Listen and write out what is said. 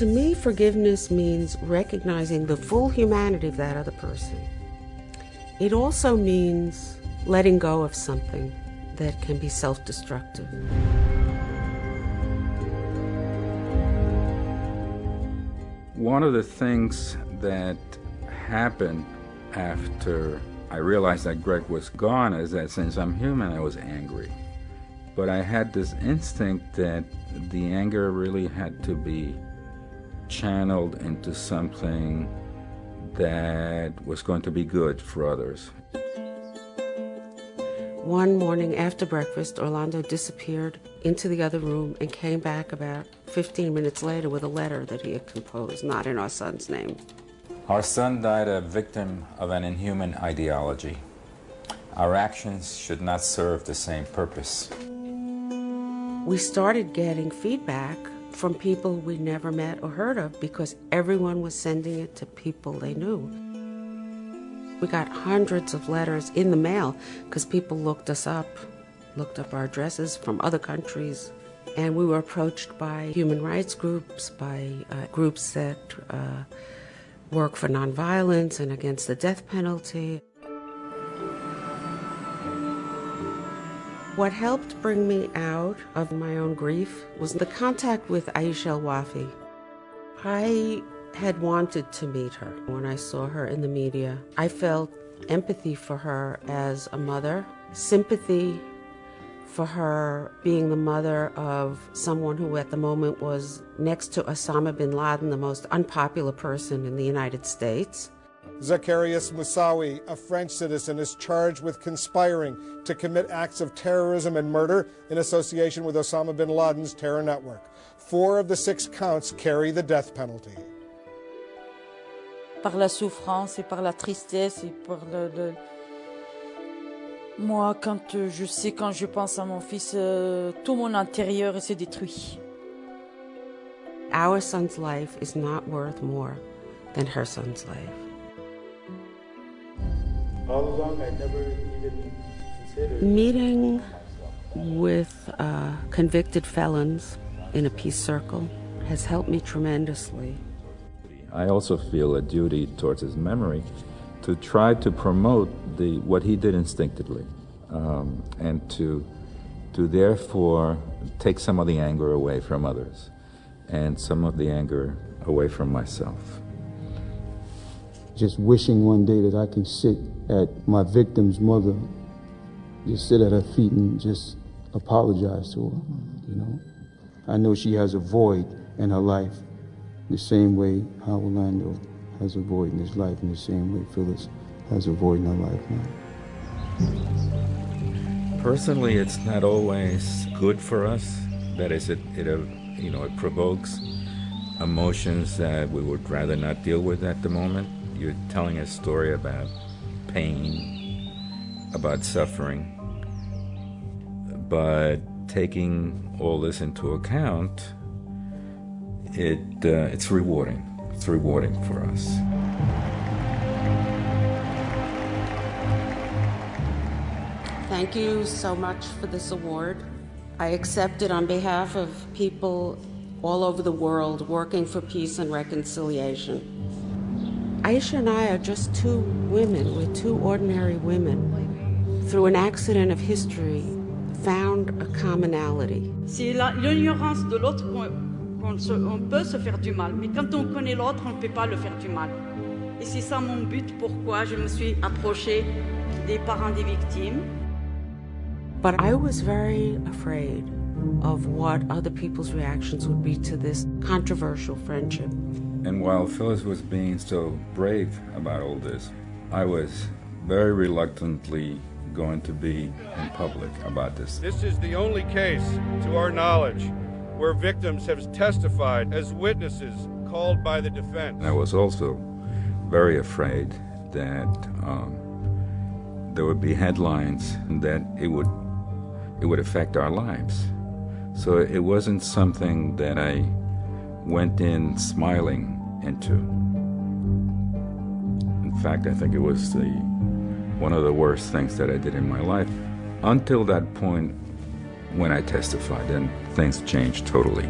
To me, forgiveness means recognizing the full humanity of that other person. It also means letting go of something that can be self destructive. One of the things that happened after I realized that Greg was gone is that since I'm human, I was angry. But I had this instinct that the anger really had to be channeled into something that was going to be good for others. One morning after breakfast, Orlando disappeared into the other room and came back about 15 minutes later with a letter that he had composed, not in our son's name. Our son died a victim of an inhuman ideology. Our actions should not serve the same purpose. We started getting feedback from people we never met or heard of because everyone was sending it to people they knew. We got hundreds of letters in the mail because people looked us up, looked up our addresses from other countries. And we were approached by human rights groups, by uh, groups that uh, work for nonviolence and against the death penalty. What helped bring me out of my own grief was the contact with Aisha Wafi. I had wanted to meet her when I saw her in the media. I felt empathy for her as a mother, sympathy for her being the mother of someone who at the moment was next to Osama bin Laden, the most unpopular person in the United States. Zacarias Moussaoui, a French citizen, is charged with conspiring to commit acts of terrorism and murder in association with Osama bin Laden's terror network. Four of the six counts carry the death penalty. Par la souffrance et par la tristesse et par le, le... Moi, quand je sais, quand je pense à mon fils, euh, tout mon intérieur s'est détruit. Our son's life is not worth more than her son's life. All along, I never even considered Meeting with uh, convicted felons in a peace circle has helped me tremendously. I also feel a duty towards his memory to try to promote the what he did instinctively, um, and to to therefore take some of the anger away from others, and some of the anger away from myself. Just wishing one day that I can sit at my victim's mother, just sit at her feet and just apologize to her. You know, I know she has a void in her life, the same way how Orlando has a void in his life, in the same way Phyllis has a void in her life now. Personally, it's not always good for us. That is, it, it uh, you know, it provokes emotions that we would rather not deal with at the moment. You're telling a story about pain, about suffering, but taking all this into account, it uh, it's rewarding. It's rewarding for us. Thank you so much for this award. I accept it on behalf of people all over the world working for peace and reconciliation. Aisha and I are just two women, we're two ordinary women, through an accident of history, found a commonality. C'est l'ignorance de l'autre qu'on qu'on se- on peut se faire du mal, mais quand on connaît l'autre, on ne peut pas le faire du mal. Et c'est ça mon but, pourquoi je me suis approchée des parents des victimes. But I was very afraid of what other people's reactions would be to this controversial friendship. And while Phyllis was being so brave about all this, I was very reluctantly going to be in public about this. This is the only case, to our knowledge, where victims have testified as witnesses called by the defense. I was also very afraid that um, there would be headlines that it would it would affect our lives. So it wasn't something that I went in smiling into. In fact, I think it was the one of the worst things that I did in my life until that point when I testified, and things changed totally.